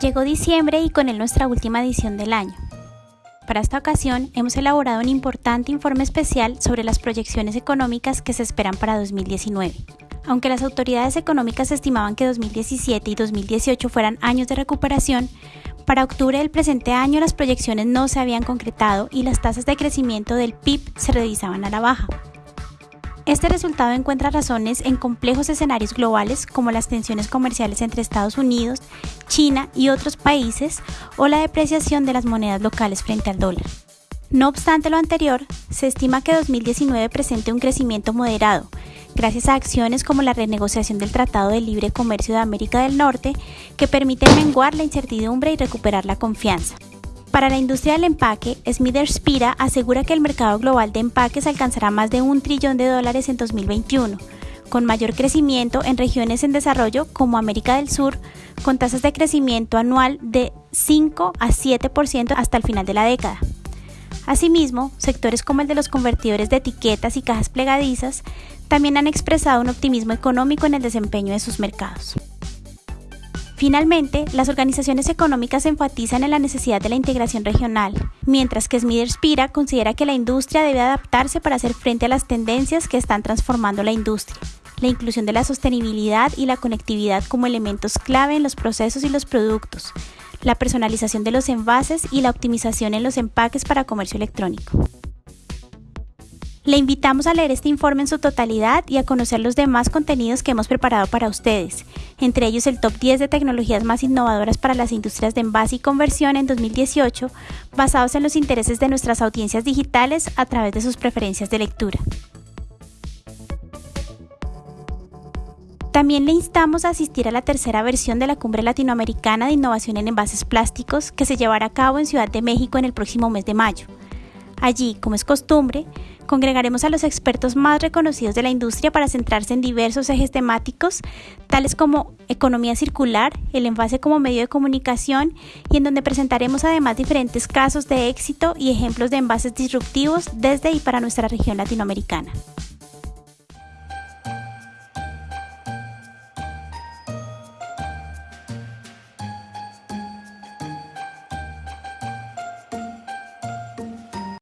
Llegó diciembre y con él nuestra última edición del año. Para esta ocasión hemos elaborado un importante informe especial sobre las proyecciones económicas que se esperan para 2019. Aunque las autoridades económicas estimaban que 2017 y 2018 fueran años de recuperación, para octubre del presente año las proyecciones no se habían concretado y las tasas de crecimiento del PIB se revisaban a la baja. Este resultado encuentra razones en complejos escenarios globales como las tensiones comerciales entre Estados Unidos, China y otros países o la depreciación de las monedas locales frente al dólar. No obstante lo anterior, se estima que 2019 presente un crecimiento moderado, gracias a acciones como la renegociación del Tratado de Libre Comercio de América del Norte, que permiten menguar la incertidumbre y recuperar la confianza. Para la industria del empaque, Smithers Spira asegura que el mercado global de empaques alcanzará más de un trillón de dólares en 2021, con mayor crecimiento en regiones en desarrollo como América del Sur, con tasas de crecimiento anual de 5 a 7% hasta el final de la década. Asimismo, sectores como el de los convertidores de etiquetas y cajas plegadizas también han expresado un optimismo económico en el desempeño de sus mercados. Finalmente, las organizaciones económicas enfatizan en la necesidad de la integración regional, mientras que Smithers Pira considera que la industria debe adaptarse para hacer frente a las tendencias que están transformando la industria. La inclusión de la sostenibilidad y la conectividad como elementos clave en los procesos y los productos, la personalización de los envases y la optimización en los empaques para comercio electrónico. Le invitamos a leer este informe en su totalidad y a conocer los demás contenidos que hemos preparado para ustedes, entre ellos el top 10 de tecnologías más innovadoras para las industrias de envase y conversión en 2018, basados en los intereses de nuestras audiencias digitales a través de sus preferencias de lectura. También le instamos a asistir a la tercera versión de la Cumbre Latinoamericana de Innovación en Envases Plásticos que se llevará a cabo en Ciudad de México en el próximo mes de mayo. Allí, como es costumbre, Congregaremos a los expertos más reconocidos de la industria para centrarse en diversos ejes temáticos, tales como economía circular, el envase como medio de comunicación y en donde presentaremos además diferentes casos de éxito y ejemplos de envases disruptivos desde y para nuestra región latinoamericana.